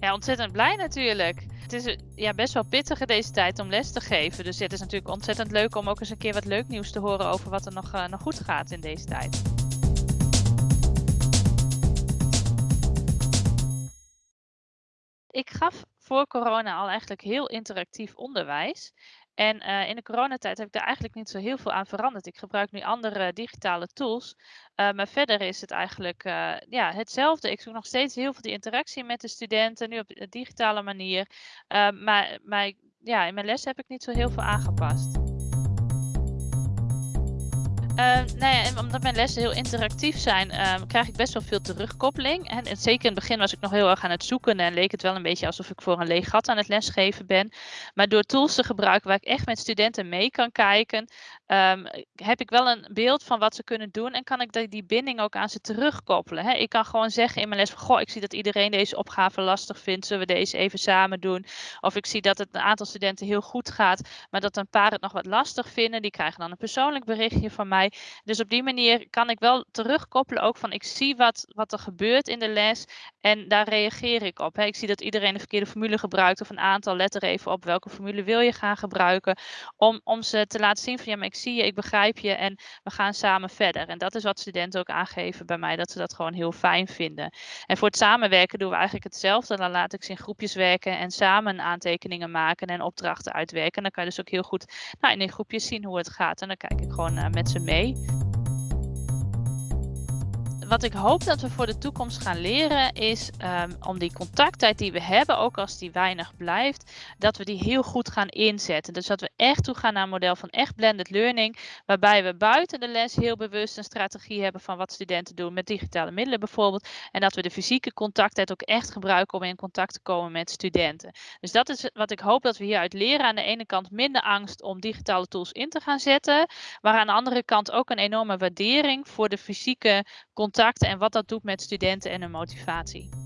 Ja, ontzettend blij natuurlijk. Het is eh, ja, best wel pittig in deze tijd om les te geven. Dus het is natuurlijk ontzettend leuk om ook eens een keer wat leuk nieuws te horen over wat er nog, uh, nog goed gaat in deze tijd. Ik gaf voor corona al eigenlijk heel interactief onderwijs. En uh, in de coronatijd heb ik daar eigenlijk niet zo heel veel aan veranderd. Ik gebruik nu andere digitale tools. Uh, maar verder is het eigenlijk uh, ja, hetzelfde. Ik zoek nog steeds heel veel die interactie met de studenten, nu op een digitale manier. maar maar ja, in mijn les heb ik niet zo heel veel aangepast. Uh, nou ja, omdat mijn lessen heel interactief zijn, uh, krijg ik best wel veel terugkoppeling. En, zeker in het begin was ik nog heel erg aan het zoeken en leek het wel een beetje alsof ik voor een leeg gat aan het lesgeven ben. Maar door tools te gebruiken waar ik echt met studenten mee kan kijken, um, heb ik wel een beeld van wat ze kunnen doen en kan ik die, die binding ook aan ze terugkoppelen. Hè? Ik kan gewoon zeggen in mijn les van, goh, ik zie dat iedereen deze opgave lastig vindt, zullen we deze even samen doen? Of ik zie dat het een aantal studenten heel goed gaat, maar dat een paar het nog wat lastig vinden, die krijgen dan een persoonlijk berichtje van mij. Dus op die manier kan ik wel terugkoppelen ook van ik zie wat, wat er gebeurt in de les en daar reageer ik op. Ik zie dat iedereen de verkeerde formule gebruikt of een aantal, let er even op welke formule wil je gaan gebruiken. Om, om ze te laten zien van ja, maar ik zie je, ik begrijp je en we gaan samen verder. En dat is wat studenten ook aangeven bij mij, dat ze dat gewoon heel fijn vinden. En voor het samenwerken doen we eigenlijk hetzelfde. Dan laat ik ze in groepjes werken en samen aantekeningen maken en opdrachten uitwerken. En dan kan je dus ook heel goed nou, in die groepjes zien hoe het gaat. En dan kijk ik gewoon uh, met ze mee today. Wat ik hoop dat we voor de toekomst gaan leren is um, om die contacttijd die we hebben, ook als die weinig blijft, dat we die heel goed gaan inzetten. Dus dat we echt toe gaan naar een model van echt blended learning, waarbij we buiten de les heel bewust een strategie hebben van wat studenten doen met digitale middelen bijvoorbeeld. En dat we de fysieke contacttijd ook echt gebruiken om in contact te komen met studenten. Dus dat is wat ik hoop dat we hieruit leren. Aan de ene kant minder angst om digitale tools in te gaan zetten, maar aan de andere kant ook een enorme waardering voor de fysieke contact contacten en wat dat doet met studenten en hun motivatie.